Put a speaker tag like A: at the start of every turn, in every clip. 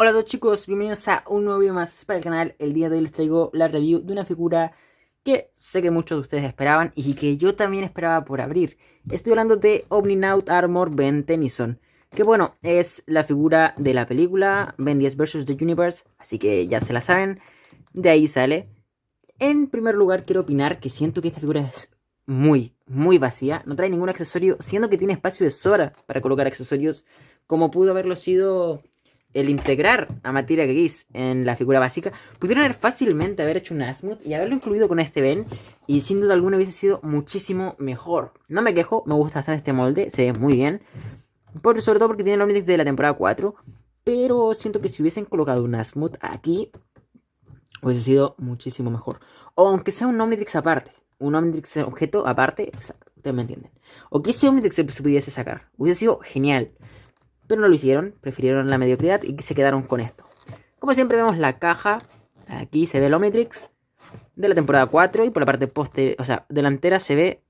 A: Hola a todos chicos, bienvenidos a un nuevo video más para el canal. El día de hoy les traigo la review de una figura que sé que muchos de ustedes esperaban y que yo también esperaba por abrir. Estoy hablando de Omninaut Armor Ben Tennyson, que bueno, es la figura de la película Ben 10 vs. The Universe, así que ya se la saben, de ahí sale. En primer lugar quiero opinar que siento que esta figura es muy, muy vacía, no trae ningún accesorio, siendo que tiene espacio de sobra para colocar accesorios, como pudo haberlo sido el integrar a materia gris en la figura básica, pudieron haber fácilmente haber hecho un Asmuth y haberlo incluido con este Ben, y sin duda alguna hubiese sido muchísimo mejor. No me quejo, me gusta bastante este molde, se ve muy bien, por, sobre todo porque tiene el Omnitrix de la temporada 4, pero siento que si hubiesen colocado un Asmuth aquí, hubiese sido muchísimo mejor. O aunque sea un Omnitrix aparte, un Omnitrix objeto aparte, exacto, ustedes me entienden. O que ese Omnitrix se pudiese sacar, hubiese sido genial. Pero no lo hicieron, prefirieron la mediocridad y se quedaron con esto. Como siempre vemos la caja, aquí se ve el Omnitrix de la temporada 4 y por la parte posterior, o sea, delantera se ve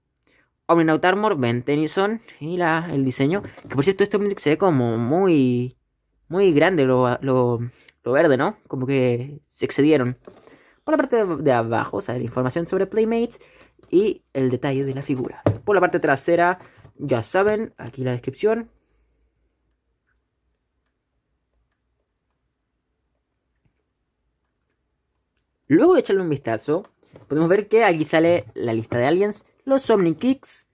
A: Omninaut Armor, Ben Tennyson y la, el diseño. Que por cierto este Omnitrix se ve como muy, muy grande lo, lo, lo verde, ¿no? Como que se excedieron. Por la parte de abajo sale la información sobre Playmates y el detalle de la figura. Por la parte trasera, ya saben, aquí la descripción, Luego de echarle un vistazo, podemos ver que aquí sale la lista de aliens, los Omni-Kicks,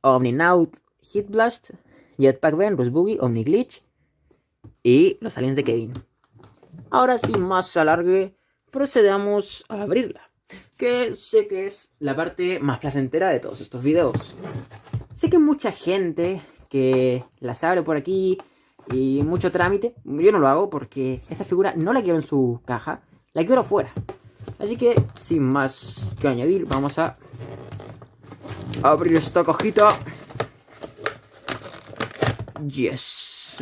A: Omni-Naut, Hitblast, Jetpack Ben, Boogie, Omni-Glitch y los aliens de Kevin. Ahora sin más alargue, procedamos a abrirla, que sé que es la parte más placentera de todos estos videos. Sé que mucha gente que las abre por aquí y mucho trámite, yo no lo hago porque esta figura no la quiero en su caja, la quiero fuera. Así que, sin más que añadir, vamos a abrir esta cajita. Yes.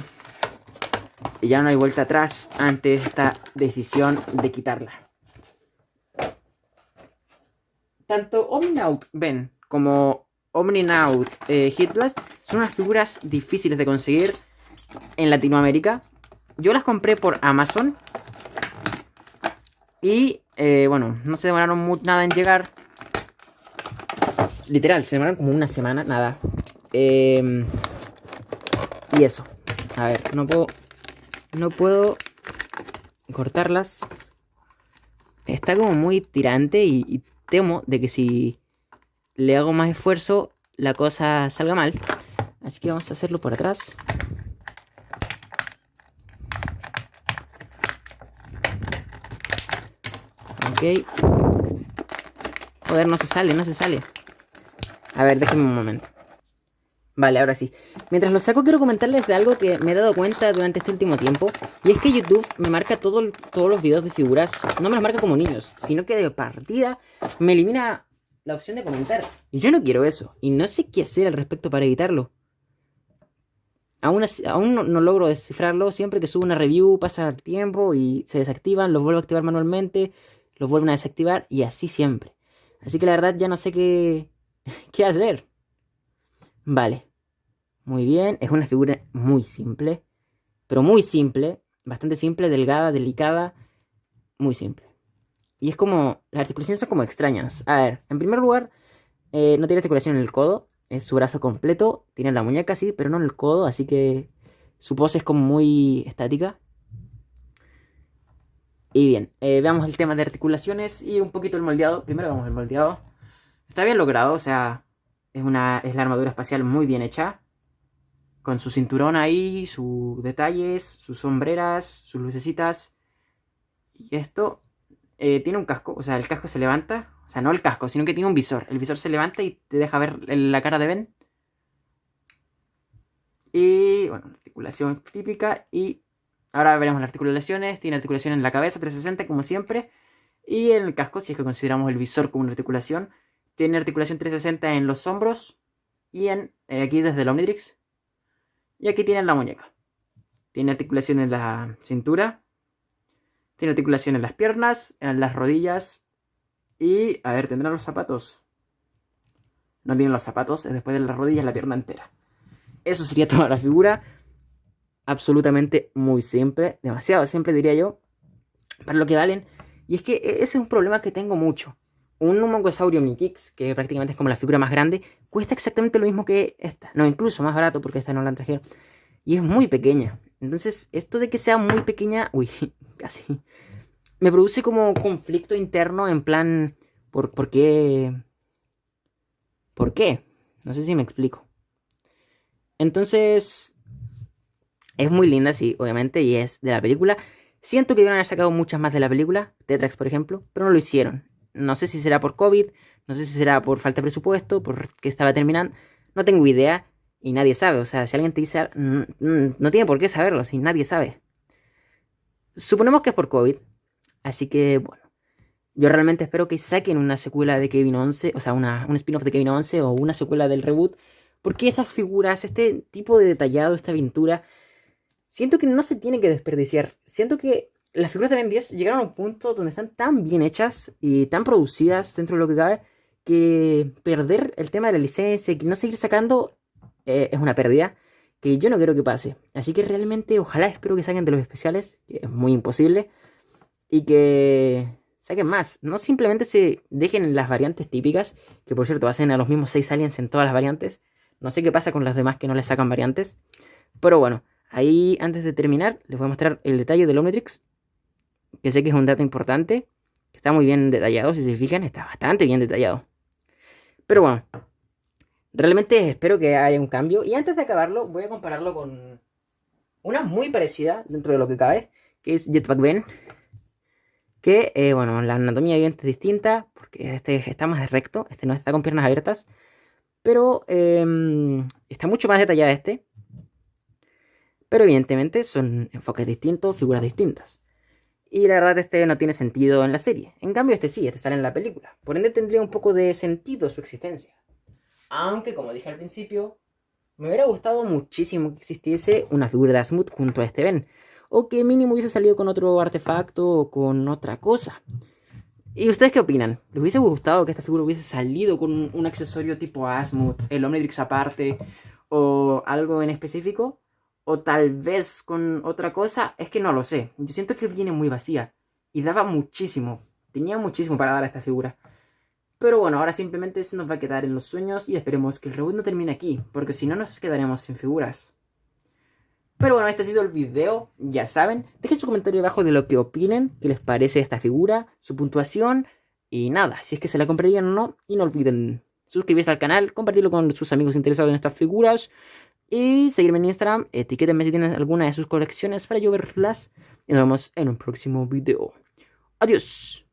A: Y ya no hay vuelta atrás ante esta decisión de quitarla. Tanto Omninaut Ben como Omninaut eh, Hitblast son unas figuras difíciles de conseguir en Latinoamérica. Yo las compré por Amazon. Y eh, bueno, no se demoraron nada en llegar. Literal, se demoraron como una semana, nada. Em, y eso. A ver, no puedo... No puedo cortarlas. Está como muy tirante y, y temo de que si le hago más esfuerzo, la cosa salga mal. Así que vamos a hacerlo por atrás. Ok. Joder, no se sale, no se sale. A ver, déjenme un momento. Vale, ahora sí. Mientras lo saco, quiero comentarles de algo que me he dado cuenta durante este último tiempo. Y es que YouTube me marca todo, todos los videos de figuras. No me los marca como niños, sino que de partida me elimina la opción de comentar. Y yo no quiero eso. Y no sé qué hacer al respecto para evitarlo. Aún, aún no, no, logro descifrarlo. Siempre que subo una review pasa el tiempo y se desactivan. Los vuelvo a activar manualmente los vuelven a desactivar y así siempre. Así que la verdad ya no sé qué, qué hacer. Vale. Muy bien. Es una figura muy simple. Pero muy simple. Bastante simple, delgada, delicada. Muy simple. Y es como... Las articulaciones son como extrañas. A ver, en primer lugar, eh, no tiene articulación en el codo. Es su brazo completo. Tiene la muñeca, sí, pero no en el codo. Así que su pose es como muy estática. Y bien, eh, veamos el tema de articulaciones y un poquito el moldeado. Primero vamos el moldeado. Está bien logrado, o sea, es, una, es la armadura espacial muy bien hecha. Con su cinturón ahí, sus detalles, sus sombreras, sus lucecitas. Y esto eh, tiene un casco, o sea, el casco se levanta. O sea, no el casco, sino que tiene un visor. El visor se levanta y te deja ver la cara de Ben. Y bueno, articulación típica y Ahora veremos las articulaciones. Tiene articulación en la cabeza, 360 como siempre. Y en el casco, si es que consideramos el visor como una articulación. Tiene articulación 360 en los hombros. Y en, eh, aquí desde el Omnitrix. Y aquí tiene la muñeca. Tiene articulación en la cintura. Tiene articulación en las piernas, en las rodillas. Y, a ver, ¿tendrá los zapatos? No tiene los zapatos, es después de las rodillas la pierna entera. Eso sería toda la figura. Absolutamente muy simple, demasiado simple diría yo, para lo que valen. Y es que e, ese es un problema que tengo mucho. Un Mongosaurio Mikix, que prácticamente es como la figura más grande, cuesta exactamente lo mismo que esta. No, incluso más barato porque esta no la trajeron. Y es muy pequeña. Entonces, esto de que sea muy pequeña, uy, casi, me produce como conflicto interno en plan, ¿por, ¿por qué? ¿Por qué? No sé si me explico. Entonces, es muy linda, sí, obviamente, y es de la película. Siento que iban a haber sacado muchas más de la película, Tetrax, por ejemplo, pero no lo hicieron. No sé si será por COVID, no sé si será por falta de presupuesto, porque estaba terminando, no tengo idea y nadie sabe. O sea, si alguien te dice, no tiene por qué saberlo, si nadie sabe. Suponemos que es por COVID, así que bueno. Yo realmente espero que saquen una secuela de Kevin 11, o sea, una, un spin-off de Kevin 11 o una secuela del reboot, porque esas figuras, este tipo de detallado, esta aventura, siento que no se tiene que desperdiciar. Siento que las figuras de Ben 10 llegaron a un punto donde están tan bien hechas y tan producidas dentro de lo que cabe que perder el tema de la licencia y no seguir sacando eh, es una pérdida que yo no quiero que pase. Así que realmente ojalá espero que saquen de los especiales, que es muy imposible, y que saquen más. No simplemente se dejen en las variantes típicas, que por cierto hacen a los mismos 6 aliens en todas las variantes. No sé qué pasa con las demás que no les sacan variantes. Pero bueno, ahí antes de terminar les voy a mostrar el detalle del Omnitrix, que sé que es un dato importante. Está muy bien detallado, si se fijan, está bastante bien detallado. Pero bueno, realmente espero que haya un cambio. Y antes de acabarlo, voy a compararlo con una muy parecida dentro de lo que cabe, que es Jetpack Ben. Que, eh, bueno, la anatomía es distinta, porque este está más recto, este no está con piernas abiertas. Pero em, está mucho más detallada este. Pero evidentemente son enfoques distintos, figuras distintas. Y la verdad este no tiene sentido en la serie. En cambio este sí, este sale en la película. Por ende tendría un poco de sentido su existencia. Aunque, como dije al principio, me hubiera gustado muchísimo que existiese una figura de Asmut junto a este Ben. O que mínimo hubiese salido con otro artefacto o con otra cosa. ¿Y ustedes qué opinan? ¿Les hubiese gustado que esta figura hubiese salido con un accesorio tipo Asmut, el Omnitrix aparte, o algo en específico? O tal vez con otra cosa, es que no lo sé. Yo siento que viene muy vacía y daba muchísimo, tenía muchísimo para dar a esta figura. Pero bueno, ahora simplemente se nos va a quedar en los sueños y esperemos que el reboot no termine aquí, porque si no nos quedaremos sin figuras. Pero bueno, este ha sido el video, ya saben. Dejen su comentario abajo de lo que opinen, qué les parece esta figura, su puntuación y nada, si es que se la comprarían o no. Y no olviden suscribirse al canal, compartirlo con sus amigos interesados en estas figuras. Y seguirme en Instagram, etiquétenme si tienen alguna de sus colecciones para yo verlas. Y nos vemos en un próximo video. Adiós.